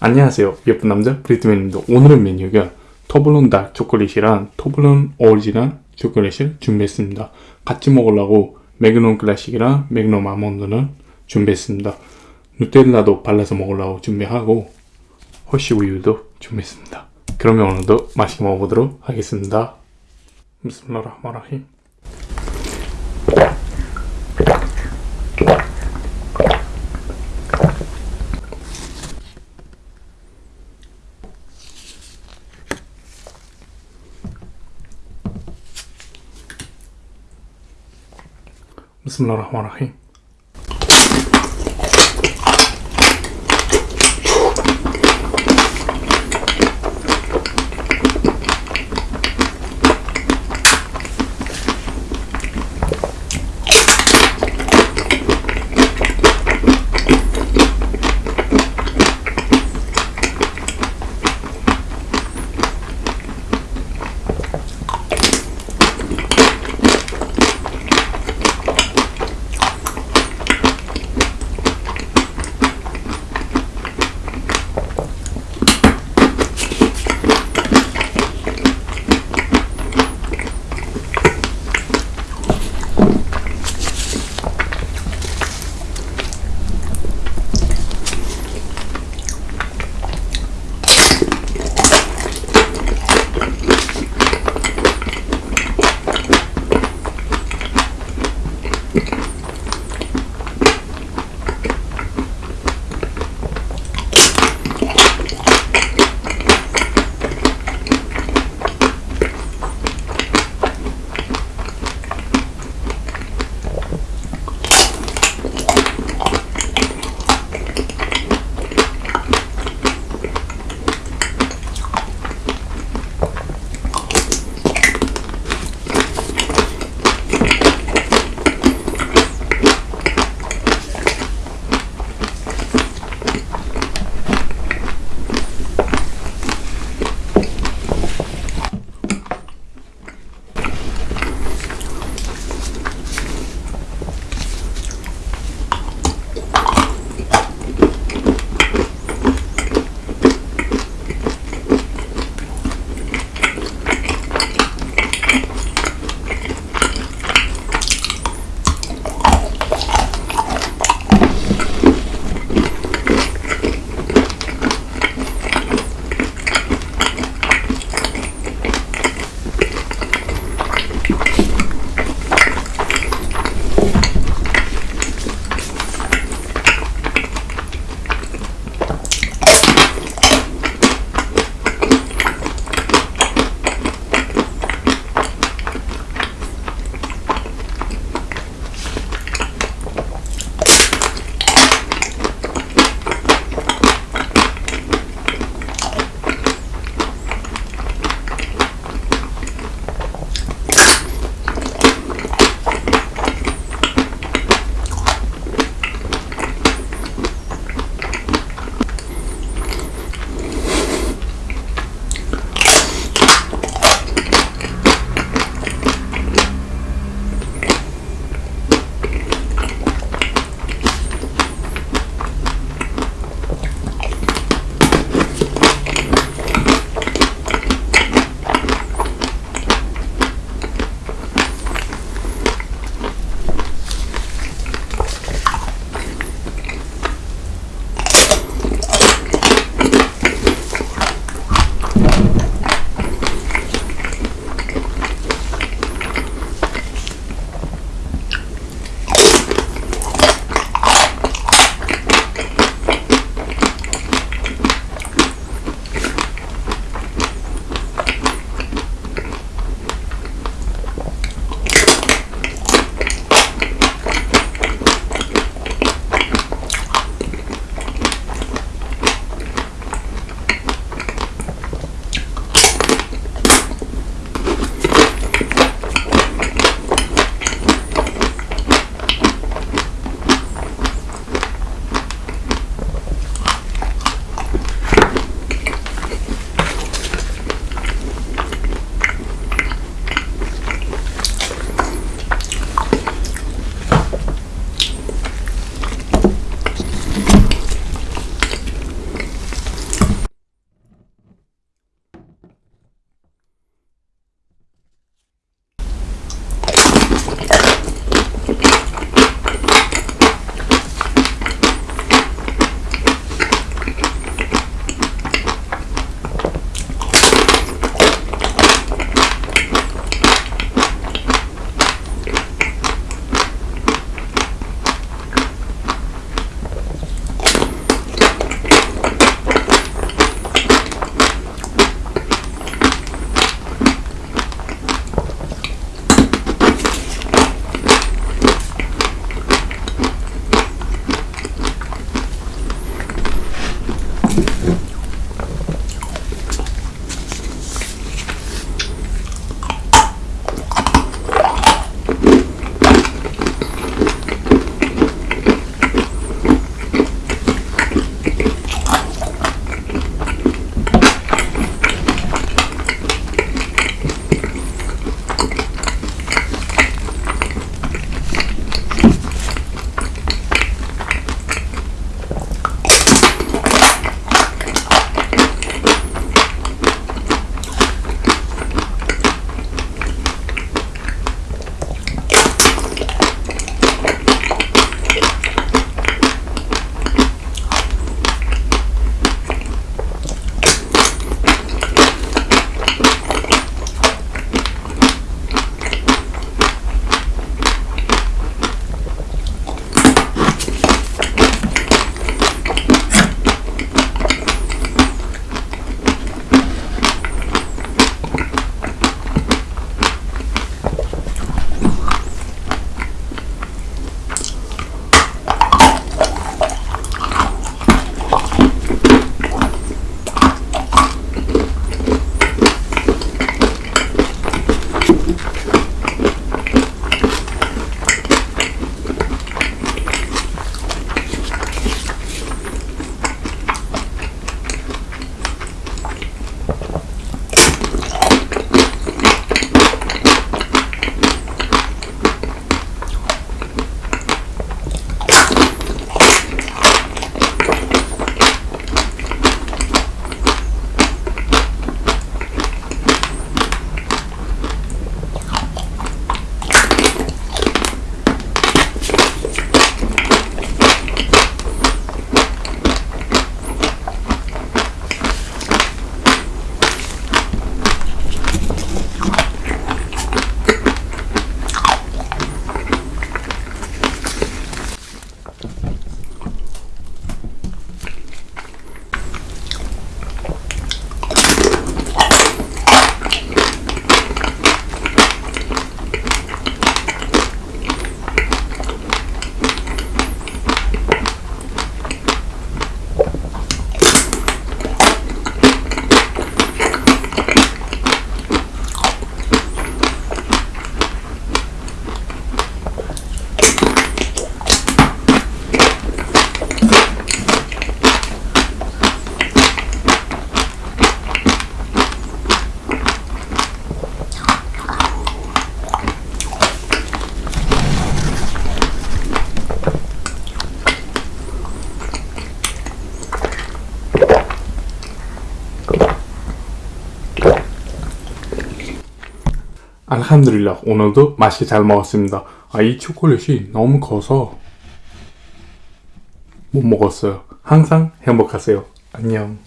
안녕하세요. 예쁜 남자 브리트맨입니다. 오늘의 메뉴가 Toblerone dark 초콜릿이랑 Toblerone 오리지널 초콜릿을 준비했습니다. 같이 먹으려고 Magnum Classic이랑 Magnum 아몬드는 준비했습니다. Nutella도 발라서 먹으려고 준비하고 Hershey 우유도 준비했습니다. 그러면 오늘도 맛있게 먹어보도록 하겠습니다. بسم الله الرحمن الرحيم بسم الله الرحمن الرحيم. 알함드릴라 오늘도 맛있게 잘 먹었습니다. 아 이 초콜릿이 너무 커서 못 먹었어요. 항상 행복하세요. 안녕.